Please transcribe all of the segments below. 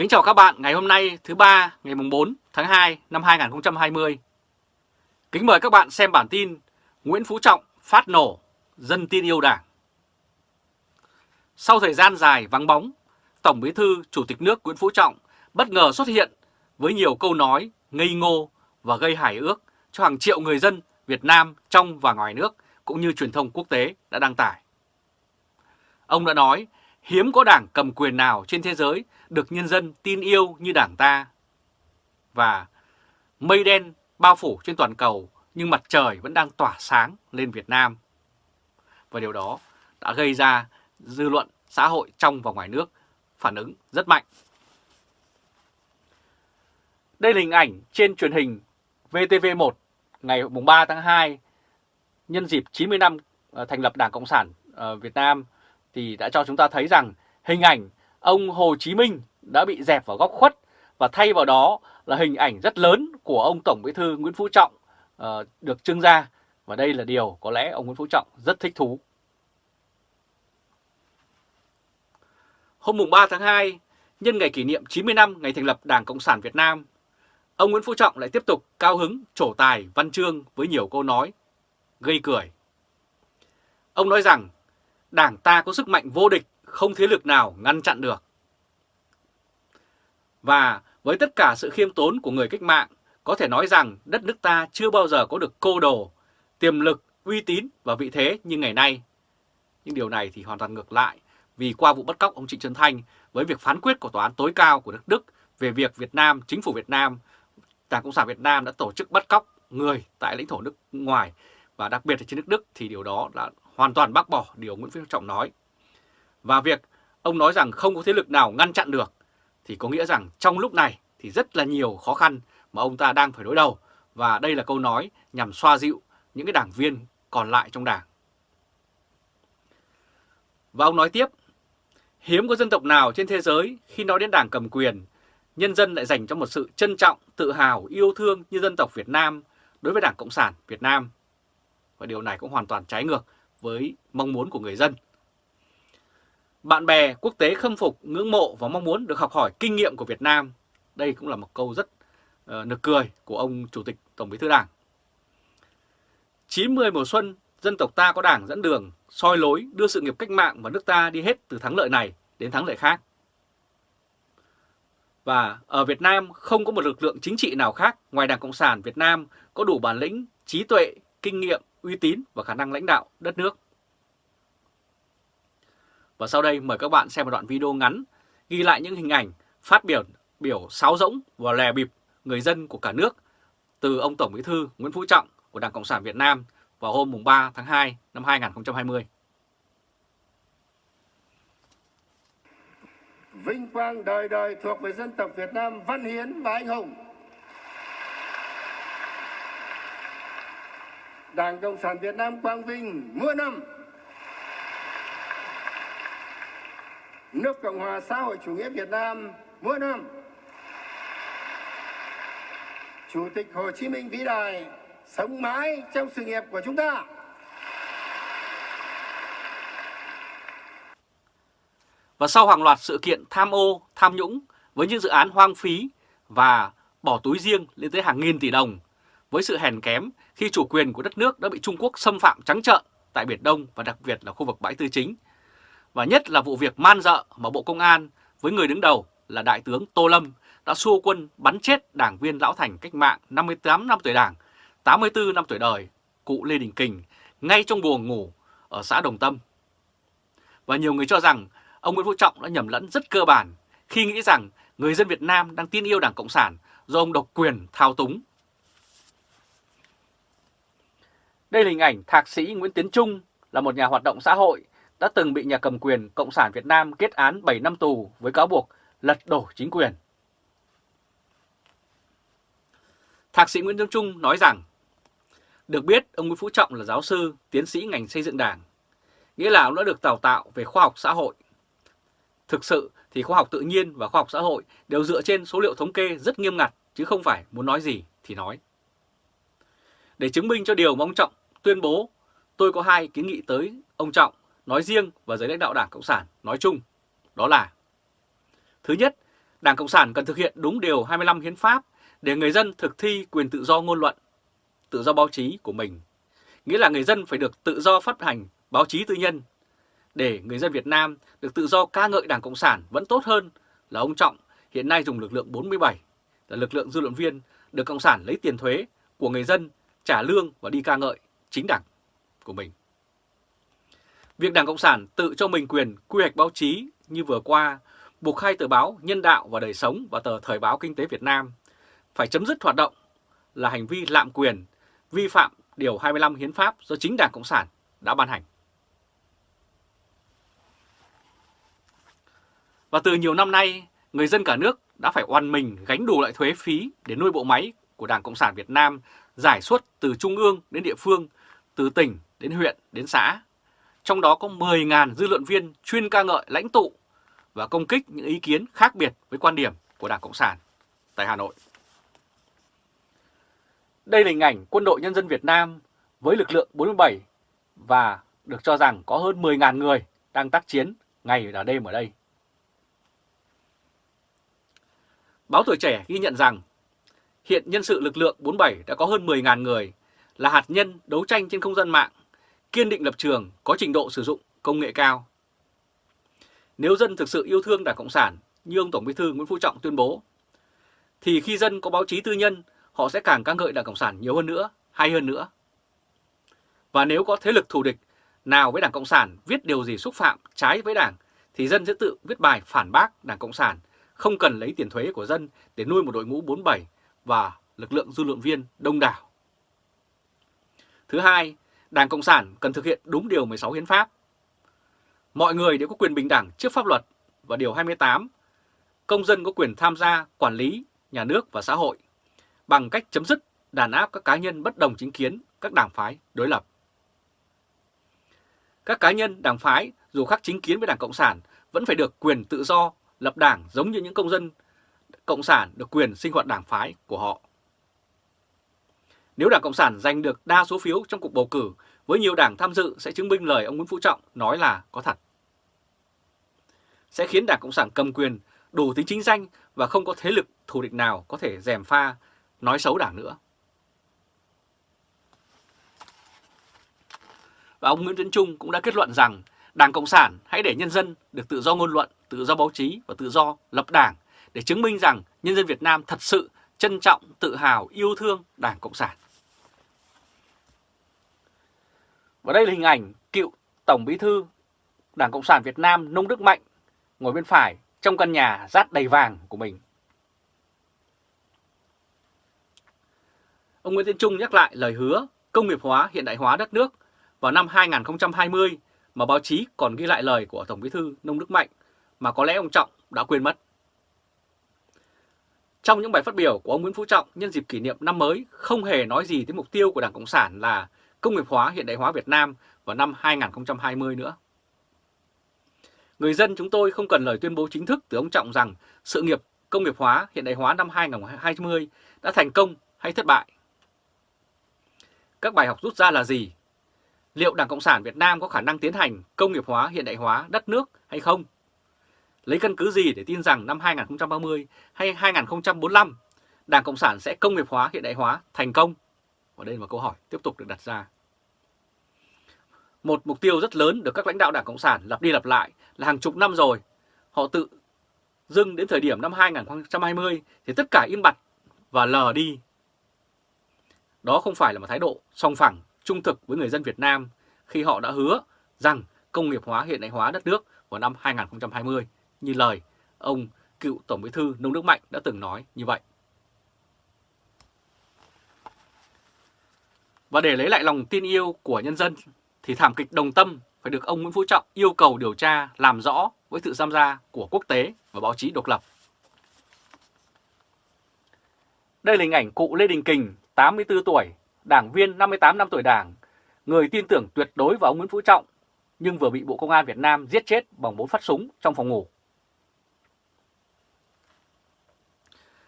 Kính chào các bạn ngày hôm nay thứ ba ngày mùng 4 tháng 2 năm 2020. Kính mời các bạn xem bản tin Nguyễn Phú Trọng phát nổ, dân tin yêu đảng. Sau thời gian dài vắng bóng, Tổng Bí thư Chủ tịch nước Nguyễn Phú Trọng bất ngờ xuất hiện với nhiều câu nói ngây ngô và gây hài ước cho hàng triệu người dân Việt Nam trong và ngoài nước cũng như truyền thông quốc tế đã đăng tải. Ông đã nói hiếm có đảng cầm quyền nào trên thế giới được nhân dân tin yêu như đảng ta. Và mây đen bao phủ trên toàn cầu, nhưng mặt trời vẫn đang tỏa sáng lên Việt Nam. Và điều đó đã gây ra dư luận xã hội trong và ngoài nước phản ứng rất mạnh. Đây là hình ảnh trên truyền hình VTV1 ngày 3 tháng 2 nhân dịp 90 năm ờ, thành lập Đảng Cộng sản ờ, Việt Nam thì đã cho chúng ta thấy rằng hình ảnh ông Hồ Chí Minh đã bị dẹp vào góc khuất và thay vào đó là hình ảnh rất lớn của ông Tổng Bí thư Nguyễn Phú Trọng uh, được trưng ra và đây là điều có lẽ ông Nguyễn Phú Trọng rất thích thú. Hôm mùng 3 tháng 2, nhân ngày kỷ niệm 90 năm ngày thành lập Đảng Cộng sản Việt Nam, ông Nguyễn Phú Trọng lại tiếp tục cao hứng trổ tài văn chương với nhiều câu nói gây cười. Ông nói rằng Đảng ta có sức mạnh vô địch, không thế lực nào ngăn chặn được. Và với tất cả sự khiêm tốn của người cách mạng, có thể nói rằng đất nước ta chưa bao giờ có được cô đồ, tiềm lực, uy tín và vị thế như ngày nay. Nhưng điều này thì hoàn toàn ngược lại, vì qua vụ bắt cóc ông Trịnh Xuân Thanh với việc phán quyết của Tòa án tối cao của nước Đức về việc Việt Nam, chính phủ Việt Nam, Đảng Cộng sản Việt Nam đã tổ chức bắt cóc người tại lãnh thổ nước ngoài và đặc biệt là trên nước Đức thì điều đó đã hoàn toàn bác bỏ điều Nguyễn Phú Trọng nói. Và việc ông nói rằng không có thế lực nào ngăn chặn được thì có nghĩa rằng trong lúc này thì rất là nhiều khó khăn mà ông ta đang phải đối đầu và đây là câu nói nhằm xoa dịu những cái đảng viên còn lại trong đảng. Và ông nói tiếp, hiếm có dân tộc nào trên thế giới khi nói đến đảng cầm quyền, nhân dân lại dành cho một sự trân trọng, tự hào, yêu thương như dân tộc Việt Nam đối với Đảng Cộng sản Việt Nam. Và điều này cũng hoàn toàn trái ngược với mong muốn của người dân. Bạn bè quốc tế khâm phục, ngưỡng mộ và mong muốn được học hỏi kinh nghiệm của Việt Nam. Đây cũng là một câu rất uh, nực cười của ông Chủ tịch Tổng bí thư Đảng. 90 mùa xuân, dân tộc ta có đảng dẫn đường, soi lối đưa sự nghiệp cách mạng và nước ta đi hết từ thắng lợi này đến thắng lợi khác. Và ở Việt Nam không có một lực lượng chính trị nào khác ngoài Đảng Cộng sản Việt Nam có đủ bản lĩnh, trí tuệ, kinh nghiệm uy tín và khả năng lãnh đạo đất nước. Và sau đây, mời các bạn xem một đoạn video ngắn ghi lại những hình ảnh, phát biểu biểu sáo rỗng và lè bịp người dân của cả nước từ ông Tổng Bí thư Nguyễn Phú Trọng của Đảng Cộng sản Việt Nam vào hôm 3 tháng 2 năm 2020. Vinh quang đời đời thuộc về dân tộc Việt Nam văn hiến và anh hùng. Đảng Cộng sản Việt Nam quang vinh mưa năm. Nước Cộng hòa xã hội chủ nghĩa Việt Nam mưa năm. Chủ tịch Hồ Chí Minh vĩ đại sống mãi trong sự nghiệp của chúng ta. Và sau hàng loạt sự kiện tham ô, tham nhũng với những dự án hoang phí và bỏ túi riêng lên tới hàng nghìn tỷ đồng với sự hèn kém khi chủ quyền của đất nước đã bị Trung Quốc xâm phạm trắng trợn tại Biển Đông và đặc biệt là khu vực bãi tư chính. Và nhất là vụ việc man dợ mà Bộ Công an với người đứng đầu là Đại tướng Tô Lâm đã xua quân bắn chết đảng viên lão thành cách mạng 58 năm tuổi đảng, 84 năm tuổi đời, cụ Lê Đình Kình, ngay trong buồng ngủ ở xã Đồng Tâm. Và nhiều người cho rằng ông Nguyễn Phú Trọng đã nhầm lẫn rất cơ bản khi nghĩ rằng người dân Việt Nam đang tin yêu Đảng Cộng sản do ông độc quyền thao túng Đây là hình ảnh Thạc sĩ Nguyễn Tiến Trung là một nhà hoạt động xã hội đã từng bị nhà cầm quyền Cộng sản Việt Nam kết án 7 năm tù với cáo buộc lật đổ chính quyền. Thạc sĩ Nguyễn Tiến Trung nói rằng, được biết ông Nguyễn Phú Trọng là giáo sư, tiến sĩ ngành xây dựng đảng, nghĩa là ông đã được đào tạo về khoa học xã hội. Thực sự thì khoa học tự nhiên và khoa học xã hội đều dựa trên số liệu thống kê rất nghiêm ngặt chứ không phải muốn nói gì thì nói. Để chứng minh cho điều mà ông Trọng tuyên bố tôi có hai kiến nghị tới ông Trọng nói riêng và giới lãnh đạo Đảng Cộng sản nói chung. Đó là Thứ nhất Đảng Cộng sản cần thực hiện đúng điều 25 hiến pháp để người dân thực thi quyền tự do ngôn luận, tự do báo chí của mình. Nghĩa là người dân phải được tự do phát hành báo chí tư nhân. Để người dân Việt Nam được tự do ca ngợi Đảng Cộng sản vẫn tốt hơn là ông Trọng hiện nay dùng lực lượng 47 là lực lượng dư luận viên được Cộng sản lấy tiền thuế của người dân trả lương và đi ca ngợi chính đảng của mình. Việc Đảng Cộng sản tự cho mình quyền quy hoạch báo chí như vừa qua buộc hai tờ báo Nhân đạo và Đời sống và tờ Thời báo Kinh tế Việt Nam phải chấm dứt hoạt động là hành vi lạm quyền, vi phạm Điều 25 Hiến pháp do chính Đảng Cộng sản đã ban hành. Và từ nhiều năm nay, người dân cả nước đã phải oan mình gánh đủ loại thuế phí để nuôi bộ máy của Đảng Cộng sản Việt Nam giải suất từ trung ương đến địa phương, từ tỉnh đến huyện, đến xã. Trong đó có 10.000 dư luận viên, chuyên ca ngợi lãnh tụ và công kích những ý kiến khác biệt với quan điểm của Đảng Cộng sản tại Hà Nội. Đây là hình ảnh quân đội nhân dân Việt Nam với lực lượng 47 và được cho rằng có hơn 10.000 người đang tác chiến ngày và đêm ở đây. Báo Tuổi Trẻ ghi nhận rằng, hiện nhân sự lực lượng 47 đã có hơn 10.000 người là hạt nhân đấu tranh trên không gian mạng, kiên định lập trường, có trình độ sử dụng công nghệ cao. Nếu dân thực sự yêu thương Đảng Cộng sản như ông Tổng Bí thư Nguyễn Phú Trọng tuyên bố, thì khi dân có báo chí tư nhân, họ sẽ càng ca ngợi Đảng Cộng sản nhiều hơn nữa, hay hơn nữa. Và nếu có thế lực thù địch nào với Đảng Cộng sản viết điều gì xúc phạm trái với Đảng, thì dân sẽ tự viết bài phản bác Đảng Cộng sản, không cần lấy tiền thuế của dân để nuôi một đội ngũ 47 và lực lượng dư luận viên đông đảo. Thứ hai, Đảng Cộng sản cần thực hiện đúng điều 16 hiến pháp. Mọi người đều có quyền bình đẳng trước pháp luật và điều 28, công dân có quyền tham gia quản lý nhà nước và xã hội bằng cách chấm dứt đàn áp các cá nhân bất đồng chính kiến, các đảng phái đối lập. Các cá nhân, đảng phái dù khác chính kiến với Đảng Cộng sản vẫn phải được quyền tự do lập đảng giống như những công dân Cộng sản được quyền sinh hoạt đảng phái của họ. Nếu Đảng Cộng sản giành được đa số phiếu trong cuộc bầu cử với nhiều đảng tham dự sẽ chứng minh lời ông Nguyễn Phú Trọng nói là có thật. Sẽ khiến Đảng Cộng sản cầm quyền đủ tính chính danh và không có thế lực thù địch nào có thể dèm pha nói xấu đảng nữa. Và ông Nguyễn Tấn Trung cũng đã kết luận rằng Đảng Cộng sản hãy để nhân dân được tự do ngôn luận, tự do báo chí và tự do lập đảng để chứng minh rằng nhân dân Việt Nam thật sự trân trọng, tự hào, yêu thương Đảng Cộng sản. Và đây là hình ảnh cựu Tổng Bí thư Đảng Cộng sản Việt Nam Nông Đức Mạnh ngồi bên phải trong căn nhà rát đầy vàng của mình. Ông Nguyễn Tiến Trung nhắc lại lời hứa công nghiệp hóa, hiện đại hóa đất nước vào năm 2020 mà báo chí còn ghi lại lời của Tổng Bí thư Nông Đức Mạnh mà có lẽ ông Trọng đã quên mất. Trong những bài phát biểu của ông Nguyễn Phú Trọng nhân dịp kỷ niệm năm mới, không hề nói gì tới mục tiêu của Đảng Cộng sản là công nghiệp hóa, hiện đại hóa Việt Nam vào năm 2020 nữa. Người dân chúng tôi không cần lời tuyên bố chính thức từ ông Trọng rằng sự nghiệp công nghiệp hóa, hiện đại hóa năm 2020 đã thành công hay thất bại. Các bài học rút ra là gì? Liệu Đảng Cộng sản Việt Nam có khả năng tiến hành công nghiệp hóa, hiện đại hóa đất nước hay không? Lấy căn cứ gì để tin rằng năm 2030 hay 2045 Đảng Cộng sản sẽ công nghiệp hóa, hiện đại hóa thành công? Và đây là câu hỏi tiếp tục được đặt ra. Một mục tiêu rất lớn được các lãnh đạo Đảng Cộng sản lặp đi lặp lại là hàng chục năm rồi. Họ tự dưng đến thời điểm năm 2020 thì tất cả im bặt và lờ đi. Đó không phải là một thái độ song phẳng, trung thực với người dân Việt Nam khi họ đã hứa rằng công nghiệp hóa hiện đại hóa đất nước vào năm 2020 như lời ông cựu Tổng bí thư Nông Đức Mạnh đã từng nói như vậy. Và để lấy lại lòng tin yêu của nhân dân thì thảm kịch đồng tâm phải được ông Nguyễn Phú Trọng yêu cầu điều tra làm rõ với sự tham gia của quốc tế và báo chí độc lập. Đây là hình ảnh cụ Lê Đình Kình, 84 tuổi, đảng viên 58 năm tuổi đảng, người tin tưởng tuyệt đối vào ông Nguyễn Phú Trọng, nhưng vừa bị Bộ Công an Việt Nam giết chết bằng bốn phát súng trong phòng ngủ.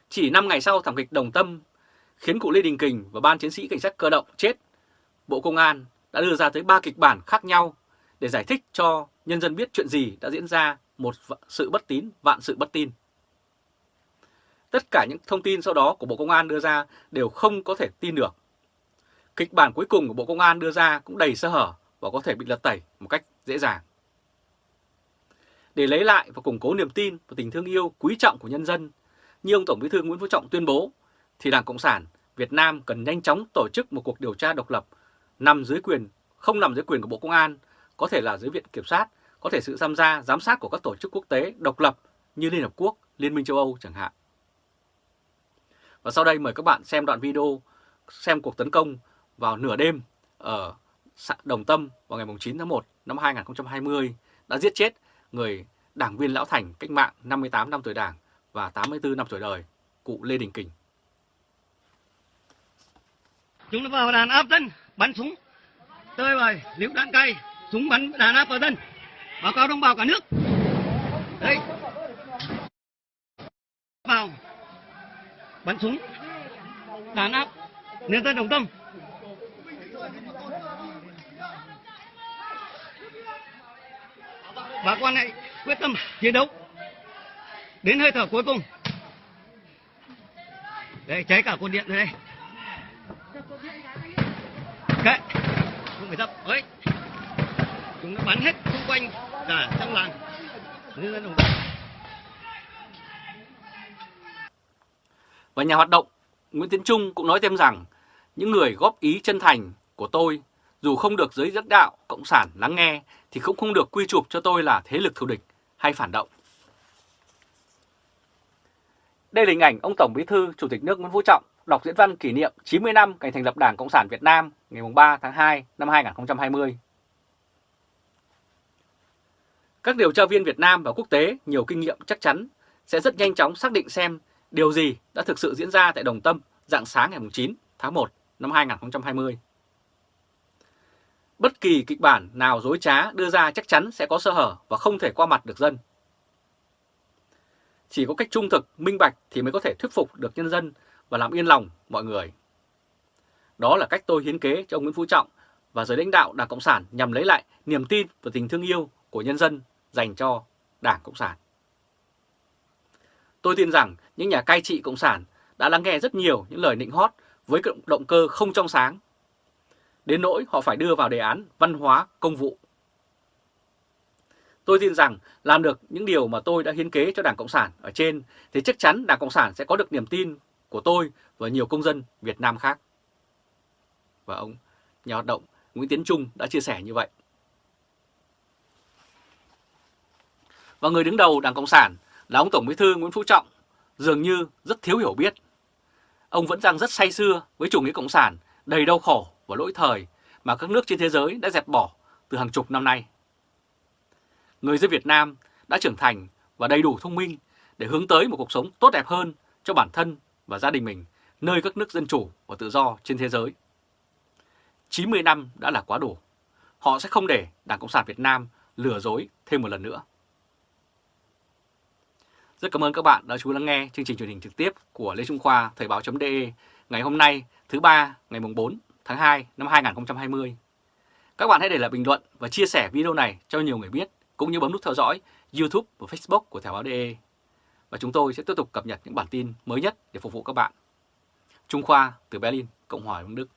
Chỉ 5 ngày sau thảm kịch đồng tâm khiến cụ Lê Đình Kình và ban chiến sĩ cảnh sát cơ động chết, Bộ Công an đã đưa ra tới 3 kịch bản khác nhau để giải thích cho nhân dân biết chuyện gì đã diễn ra một sự bất tín, vạn sự bất tin. tất cả những thông tin sau đó của Bộ Công an đưa ra đều không có thể tin được. Kịch bản cuối cùng của Bộ Công an đưa ra cũng đầy sơ hở và có thể bị lật tẩy một cách dễ dàng. Để lấy lại và củng cố niềm tin và tình thương yêu quý trọng của nhân dân, như ông Tổng Bí thư Nguyễn Phú Trọng tuyên bố, thì Đảng Cộng sản Việt Nam cần nhanh chóng tổ chức một cuộc điều tra độc lập nằm dưới quyền, không nằm dưới quyền của Bộ Công an, có thể là dưới Viện Kiểm sát, có thể sự tham gia, giám sát của các tổ chức quốc tế độc lập như Liên Hợp Quốc, Liên minh châu Âu chẳng hạn. Và sau đây mời các bạn xem đoạn video xem cuộc tấn công vào nửa đêm ở Đồng Tâm vào ngày 9 tháng 1 năm 2020 đã giết chết người đảng viên lão thành cách mạng 58 năm tuổi đảng và 84 năm tuổi đời, cụ Lê Đình Kình. Chúng nó vào đàn áp dân, bắn súng, tơi bời, liễu đạn cay, súng bắn đàn áp vào dân, báo cáo đồng bào cả nước. Đấy, vào, bắn súng, đàn áp, nhân dân đồng tâm. Bà con hãy quyết tâm chiến đấu đến hơi thở cuối cùng. Đây, cháy cả cột điện rồi đây. Kệ, không phải dập, ấy. Chúng nó bắn hết xung quanh cả trong làng. Và nhà hoạt động Nguyễn Tiến Trung cũng nói thêm rằng những người góp ý chân thành của tôi dù không được giới dẫn đạo Cộng sản lắng nghe thì cũng không được quy chụp cho tôi là thế lực thù địch hay phản động. Đây là hình ảnh ông Tổng Bí thư Chủ tịch nước Nguyễn Phú Trọng đọc diễn văn kỷ niệm 90 năm ngày thành lập Đảng Cộng sản Việt Nam ngày 3 tháng 2 năm 2020. Các điều tra viên Việt Nam và quốc tế nhiều kinh nghiệm chắc chắn sẽ rất nhanh chóng xác định xem điều gì đã thực sự diễn ra tại Đồng Tâm dạng sáng ngày 9 tháng 1 năm 2020. Bất kỳ kịch bản nào dối trá đưa ra chắc chắn sẽ có sơ hở và không thể qua mặt được dân. Chỉ có cách trung thực, minh bạch thì mới có thể thuyết phục được nhân dân và làm yên lòng mọi người. Đó là cách tôi hiến kế cho ông Nguyễn Phú Trọng và giới lãnh đạo Đảng Cộng sản nhằm lấy lại niềm tin và tình thương yêu của nhân dân dành cho Đảng Cộng sản. Tôi tin rằng những nhà cai trị Cộng sản đã lắng nghe rất nhiều những lời nịnh hót với động cơ không trong sáng. Đến nỗi họ phải đưa vào đề án văn hóa công vụ. Tôi tin rằng làm được những điều mà tôi đã hiến kế cho Đảng Cộng sản ở trên, thì chắc chắn Đảng Cộng sản sẽ có được niềm tin của tôi và nhiều công dân Việt Nam khác. Và ông, nhà hoạt động Nguyễn Tiến Trung đã chia sẻ như vậy. Và người đứng đầu Đảng Cộng sản là ông Tổng Bí thư Nguyễn Phú Trọng dường như rất thiếu hiểu biết. Ông vẫn đang rất say xưa với chủ nghĩa Cộng sản, đầy đau khổ và lỗi thời mà các nước trên thế giới đã dẹp bỏ từ hàng chục năm nay. Người dân Việt Nam đã trưởng thành và đầy đủ thông minh để hướng tới một cuộc sống tốt đẹp hơn cho bản thân và gia đình mình, nơi các nước dân chủ và tự do trên thế giới. 90 năm đã là quá đủ. Họ sẽ không để Đảng Cộng sản Việt Nam lừa dối thêm một lần nữa. Rất cảm ơn các bạn đã chú lắng nghe chương trình truyền hình trực tiếp của Lê Trung Khoa, Thời báo.de ngày hôm nay, thứ ba, ngày 4 tháng 2 năm 2020. Các bạn hãy để lại bình luận và chia sẻ video này cho nhiều người biết, cũng như bấm nút theo dõi YouTube và Facebook của Thời báo.de. Và chúng tôi sẽ tiếp tục cập nhật những bản tin mới nhất để phục vụ các bạn. Trung Khoa từ Berlin, Cộng hòa Đông Đức.